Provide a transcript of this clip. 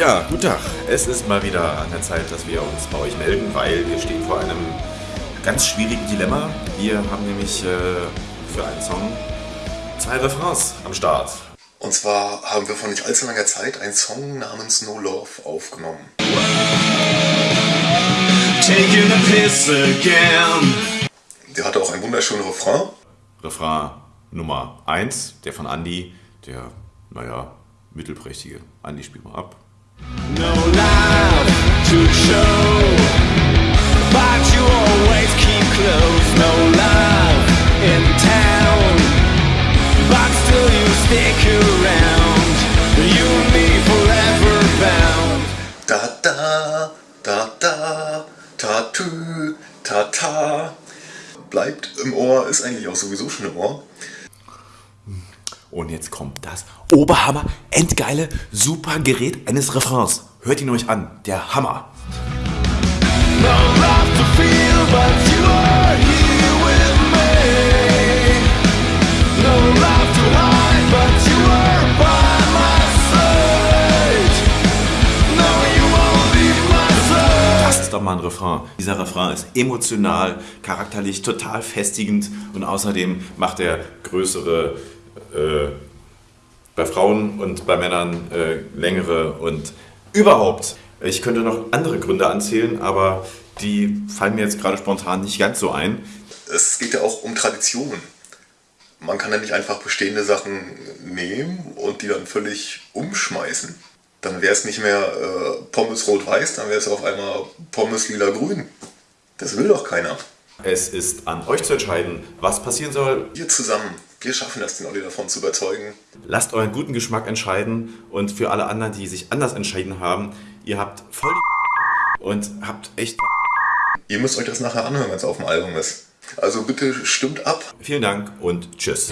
Ja, guten Tag. Es ist mal wieder an der Zeit, dass wir uns bei euch melden, weil wir stehen vor einem ganz schwierigen Dilemma. Wir haben nämlich äh, für einen Song zwei Refrains am Start. Und zwar haben wir vor nicht allzu langer Zeit einen Song namens No Love aufgenommen. Taking a piss again. Der hatte auch einen wunderschönen Refrain. Refrain Nummer 1, der von Andy, der, naja, mittelprächtige. Andy, spiel mal ab. No love to show, but you always keep close. No love in town, but still you stick around. You and me forever bound. Da da, da da, ta tü, ta ta. Bleibt im Ohr, ist eigentlich auch sowieso schon im Ohr. Und jetzt kommt das Oberhammer, endgeile, super Gerät eines Refrains. Hört ihn euch an, der Hammer. Das ist doch mal ein Refrain. Dieser Refrain ist emotional, charakterlich total festigend und außerdem macht er größere, äh, bei Frauen und bei Männern äh, längere und überhaupt. Ich könnte noch andere Gründe anzählen, aber die fallen mir jetzt gerade spontan nicht ganz so ein. Es geht ja auch um Traditionen. Man kann ja nicht einfach bestehende Sachen nehmen und die dann völlig umschmeißen. Dann wäre es nicht mehr äh, Pommes rot-weiß, dann wäre es auf einmal Pommes lila-grün. Das will doch keiner. Es ist an euch zu entscheiden, was passieren soll. Wir zusammen, wir schaffen das, den Olli davon zu überzeugen. Lasst euren guten Geschmack entscheiden und für alle anderen, die sich anders entschieden haben, ihr habt voll die und habt echt. Ihr müsst euch das nachher anhören, wenn es auf dem Album ist. Also bitte stimmt ab. Vielen Dank und tschüss.